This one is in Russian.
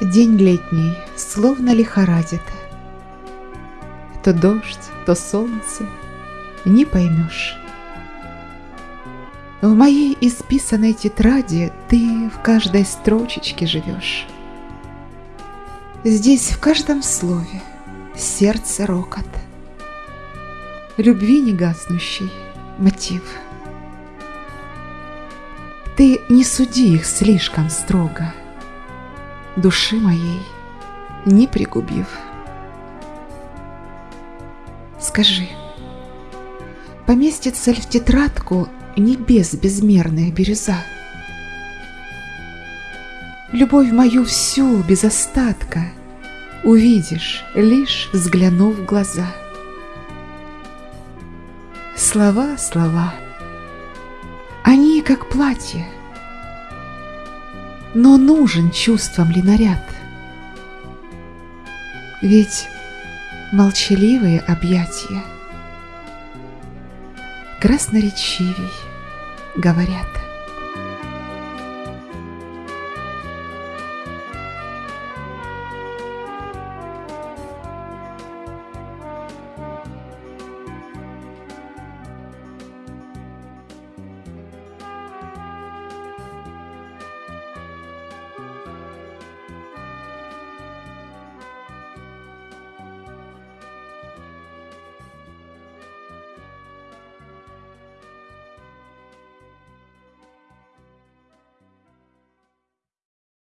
День летний, словно лихорадит. То дождь, то солнце, не поймешь. В моей исписанной тетради ты в каждой строчечке живешь. Здесь в каждом слове сердце рокот, Любви негаснущий мотив. Ты не суди их слишком строго, Души моей не пригубив. Скажи, поместится ли в тетрадку небес безмерная бирюза? Любовь мою всю без остатка Увидишь, лишь взглянув в глаза. Слова, слова, они как платье, Но нужен чувствам ли наряд? Ведь молчаливые объятия Красноречивей говорят.